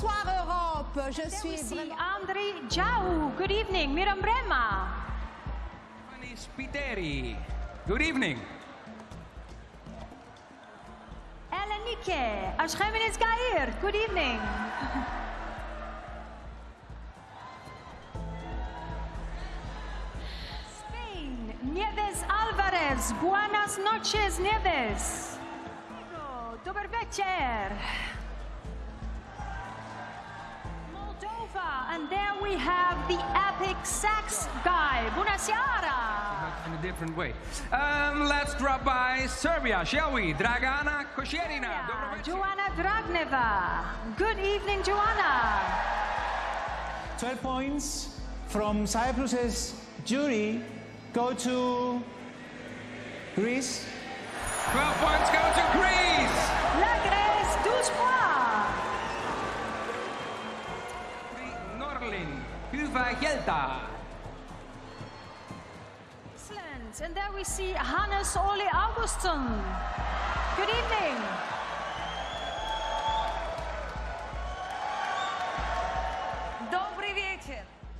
Bonsoir Europe, je There suis vraiment... Andri Jau. Good evening, Miram Brema. Giovanni Spiteri. Good evening. Elenike Ashkhemenes Gair. Good evening. Spain, Nieves Alvarez. Buenas noches, Nieves. Dober večer. Moldova, and there we have the epic sax guy, Bunasiara. In a different way. Um, let's drop by Serbia, shall we? Dragana Kosjerina. Dobro. Joanna Dragneva. Good evening, Joanna. 12 points from Cyprus's jury go to Greece. 12 points go to Ylva Hjelda. Excellent. And there we see Hannes Ole Augustsson. Good evening.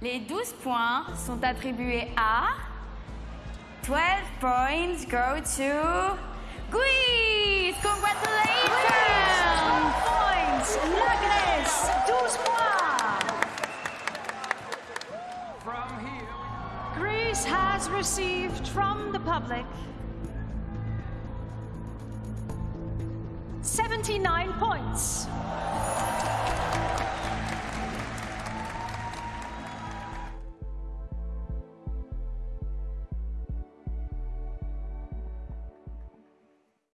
Les 12 points sont attribués à 12 points go to Gui. Greece has received from the public 79 points.